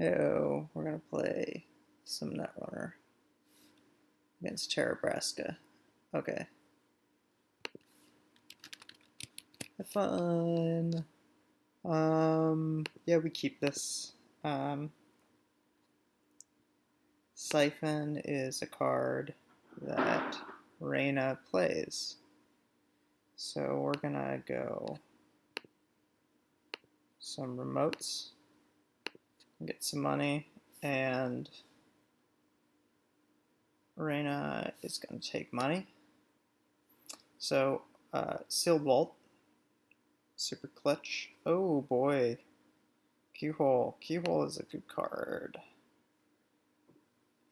Oh, we're gonna play some Netrunner against Terrabrasca. Okay. Have fun. Um, yeah, we keep this. Um, Siphon is a card that Reina plays. So we're gonna go some remotes, get some money, and Reina is going to take money. So, uh, Sealed Vault, Super Clutch. Oh boy, Keyhole. Keyhole is a good card.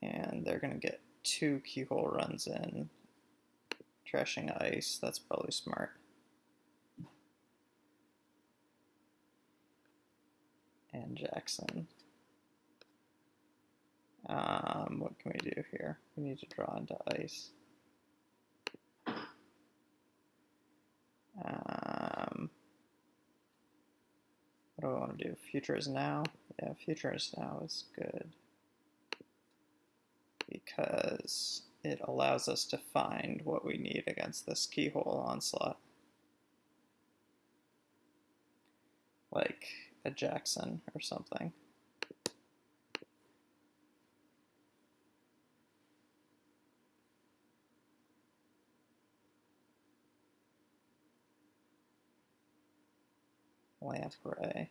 And they're going to get two Keyhole runs in. Trashing Ice, that's probably smart. And Jackson. Um, what can we do here? We need to draw into ice. Um, what do I want to do? Future is now? Yeah, future is now is good. Because it allows us to find what we need against this keyhole onslaught. Like a Jackson or something. Lamprey.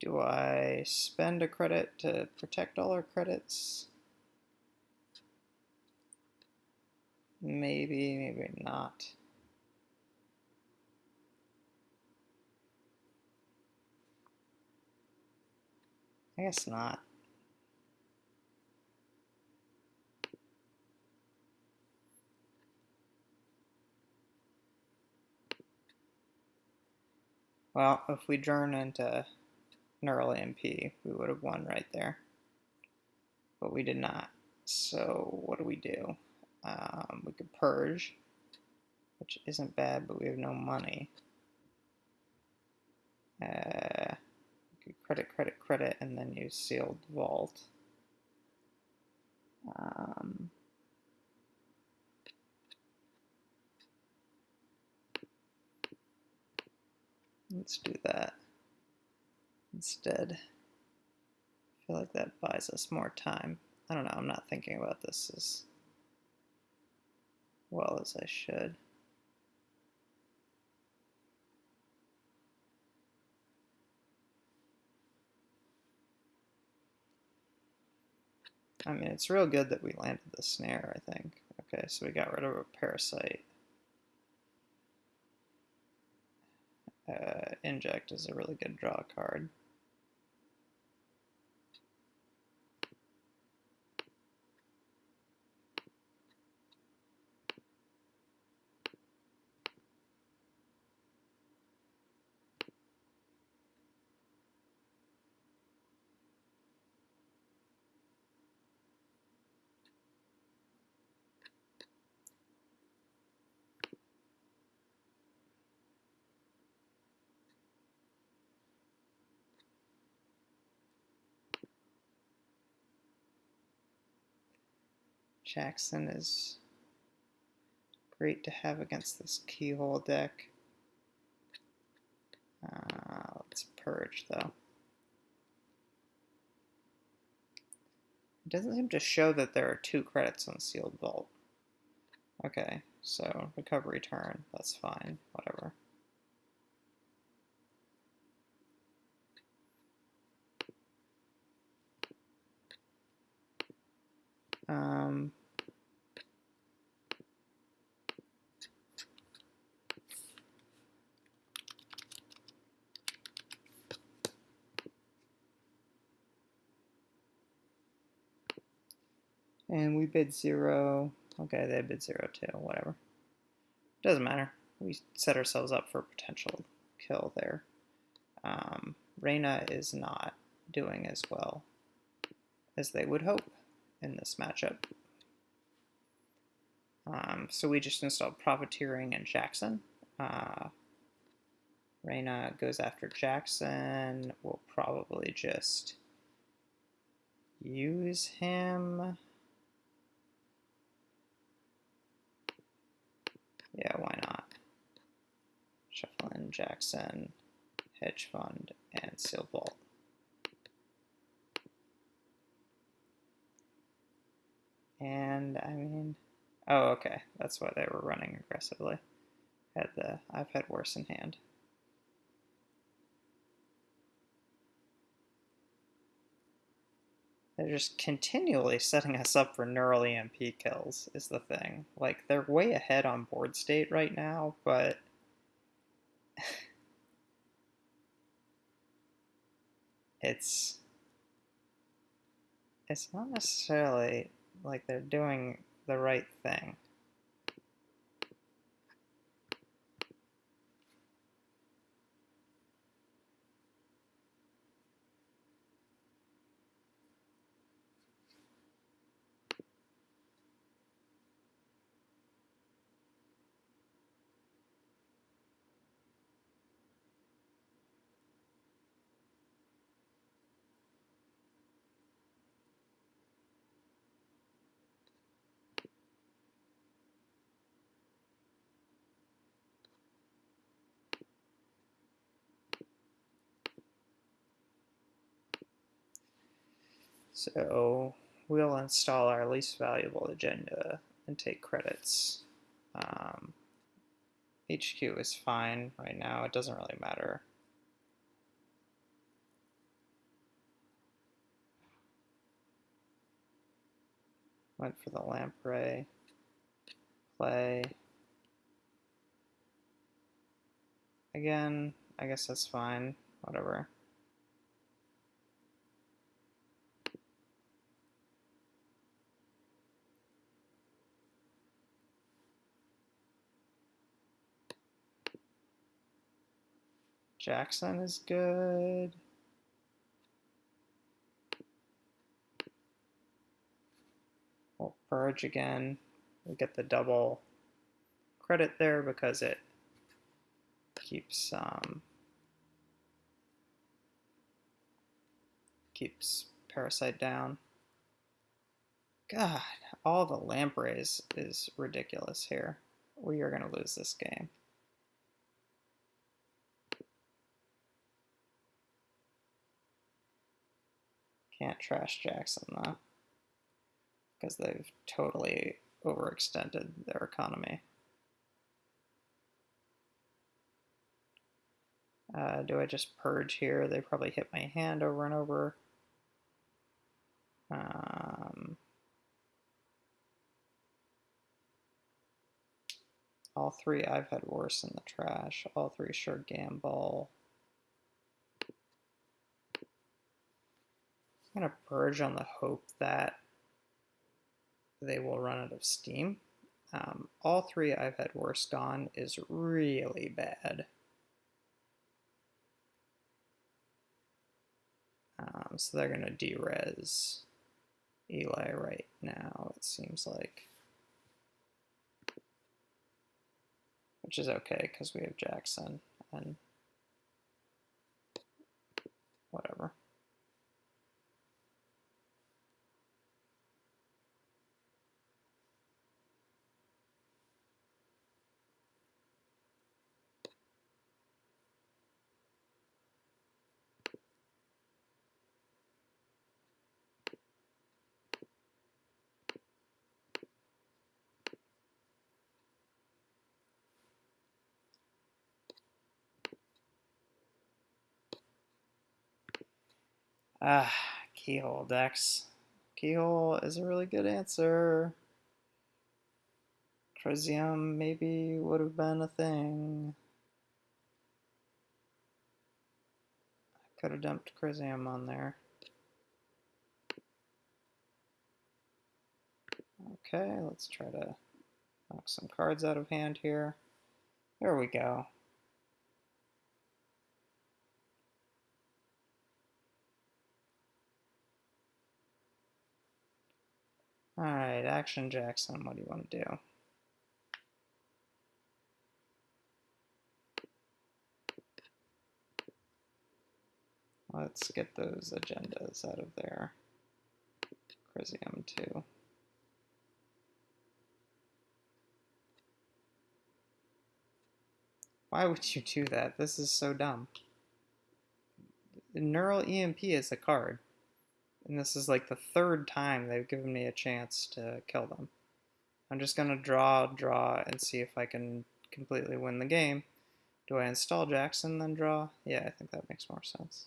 Do I spend a credit to protect all our credits? Maybe, maybe not. I guess not. Well, if we turn into Neural EMP, we would have won right there. But we did not. So what do we do? Um, we could purge, which isn't bad, but we have no money. Uh, credit, credit, credit, and then use sealed vault. Um, let's do that instead. I feel like that buys us more time. I don't know, I'm not thinking about this as well as I should. I mean, it's real good that we landed the snare, I think. Okay, so we got rid of a parasite. Uh, inject is a really good draw card. Jackson is great to have against this keyhole deck. Uh, let's purge though. It doesn't seem to show that there are two credits on Sealed Vault. Okay, so recovery turn, that's fine, whatever. And we bid zero. Okay, they bid zero too, whatever. Doesn't matter. We set ourselves up for a potential kill there. Um, Reina is not doing as well as they would hope in this matchup. Um, so we just installed Profiteering and Jackson. Uh, Reina goes after Jackson. We'll probably just use him. Yeah, why not? Shuffle in Jackson, Hedge Fund, and Sealed Vault. And I mean, oh, okay, that's why they were running aggressively. Had the I've had worse in hand. They're just continually setting us up for neural EMP kills, is the thing. Like, they're way ahead on board state right now, but. it's. It's not necessarily like they're doing the right thing. So we'll install our least valuable agenda and take credits. Um, HQ is fine right now, it doesn't really matter. Went for the lamprey, play. Again, I guess that's fine, whatever. Jackson is good. We'll purge again. We get the double credit there because it keeps um, keeps parasite down. God, all the lampreys is ridiculous here. We are going to lose this game. Can't trash Jackson though, because they've totally overextended their economy. Uh, do I just purge here? They probably hit my hand over and over. Um, all three I've had worse in the trash. All three sure gamble. I'm going to purge on the hope that they will run out of steam. Um, all three I've had worst on is really bad. Um, so they're going to derez Eli right now, it seems like. Which is okay, because we have Jackson and whatever. Ah, keyhole decks. Keyhole is a really good answer. Crisium maybe would have been a thing. I could have dumped Crisium on there. Okay, let's try to knock some cards out of hand here. There we go. Alright, Action Jackson, what do you want to do? Let's get those agendas out of there. Crisium too. Why would you do that? This is so dumb. Neural EMP is a card. And this is like the third time they've given me a chance to kill them. I'm just going to draw, draw, and see if I can completely win the game. Do I install Jackson, then draw? Yeah, I think that makes more sense.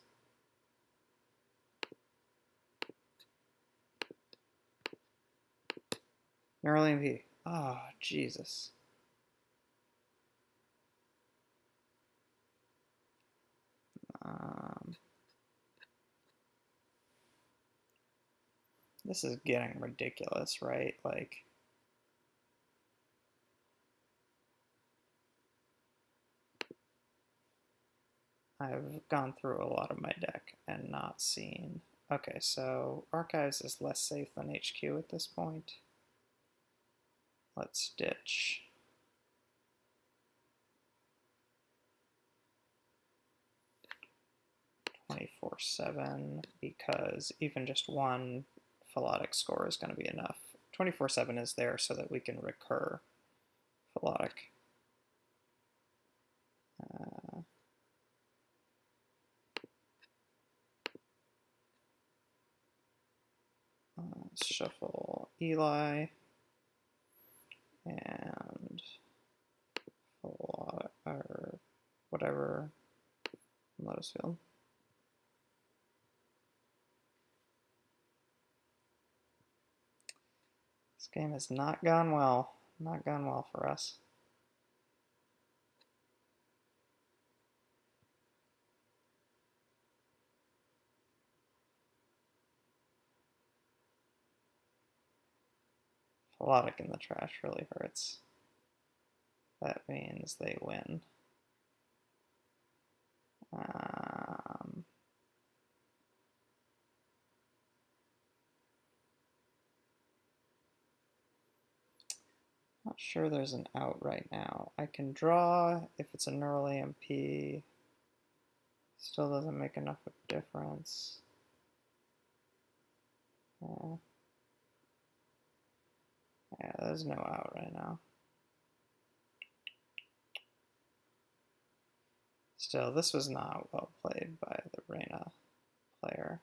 Neural EMP. Oh, Jesus. This is getting ridiculous, right? Like, I've gone through a lot of my deck and not seen. Okay, so Archives is less safe than HQ at this point. Let's ditch. Twenty-four seven because even just one Philotic score is going to be enough. Twenty-four seven is there so that we can recur Philotic. Uh, uh, shuffle Eli and or whatever Lotus Field. Game has not gone well. Not gone well for us. Philotic in the trash really hurts. That means they win. Um, not sure there's an out right now. I can draw if it's a neural EMP. Still doesn't make enough of a difference. Yeah. Yeah, there's no out right now. Still, this was not well played by the Reina player.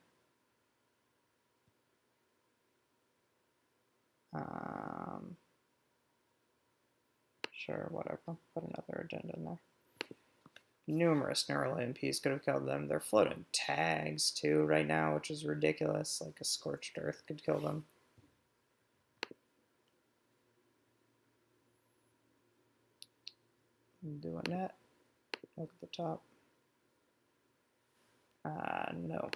Sure, whatever. Put another agenda in there. Numerous neural EMPs could have killed them. They're floating tags too right now, which is ridiculous. Like a scorched earth could kill them. doing that. Look at the top. Uh, no.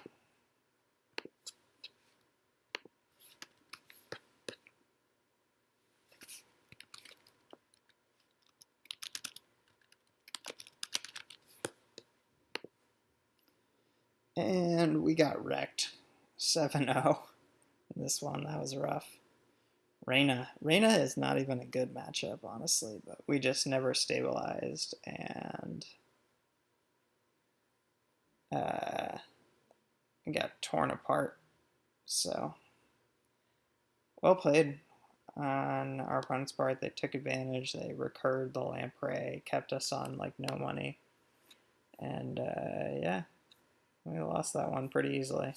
And we got wrecked 7-0 in this one. That was rough. Reina. Reina is not even a good matchup, honestly, but we just never stabilized and uh, got torn apart. So, well played on our opponent's part. They took advantage. They recurred the lamprey, kept us on like no money. And uh, yeah, we lost that one pretty easily.